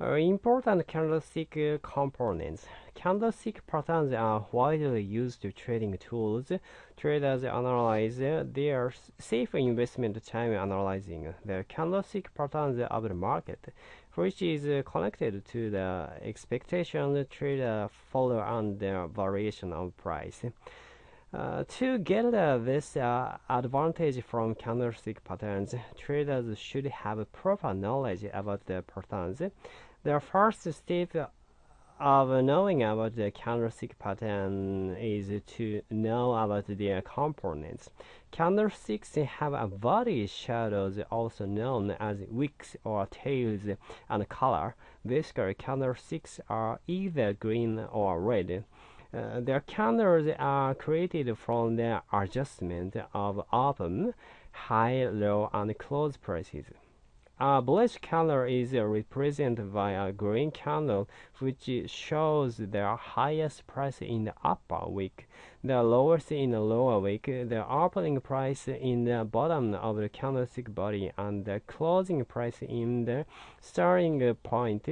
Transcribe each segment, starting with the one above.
Uh, important candlestick uh, components. Candlestick patterns are widely used trading tools. Traders analyze their safe investment time analyzing the candlestick patterns of the market, which is connected to the expectation traders follow and the variation of price. Uh, to get uh, this uh, advantage from candlestick patterns, traders should have proper knowledge about the patterns. The first step of knowing about the candlestick pattern is to know about their components. Candlesticks have a body shadows also known as wicks or tails and color. Basically, candlesticks are either green or red. Uh, their candles are created from the adjustment of open, high, low, and close prices. A bullish candle is represented by a green candle, which shows the highest price in the upper wick, the lowest in the lower wick, the opening price in the bottom of the candlestick body, and the closing price in the starting point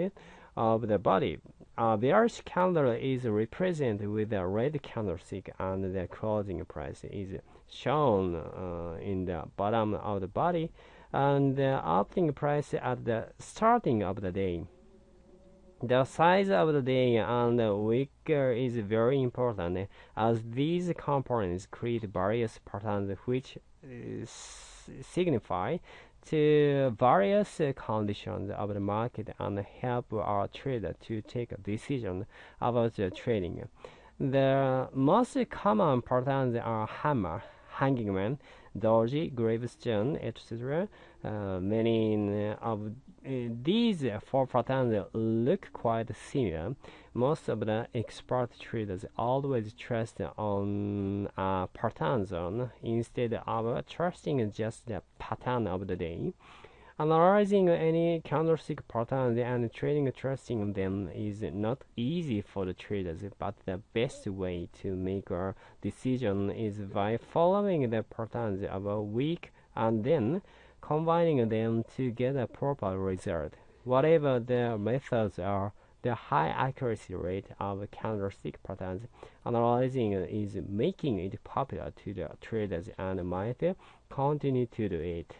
of the body. A bearish candle is represented with a red candlestick, and the closing price is shown uh, in the bottom of the body and the opening price at the starting of the day. The size of the day and the week is very important as these components create various patterns which uh, signify to various conditions of the market and help our trader to take a decision about the trading. The most common patterns are hammer, hanging man, doji, gravestone, etc. Uh, many of uh, these four patterns look quite similar. Most of the expert traders always trust on a pattern zone instead of trusting just the pattern of the day. Analyzing any candlestick patterns and trading trusting them is not easy for the traders, but the best way to make a decision is by following the patterns of a week and then combining them to get a proper result. Whatever the methods are, the high accuracy rate of candlestick patterns analyzing is making it popular to the traders and might continue to do it.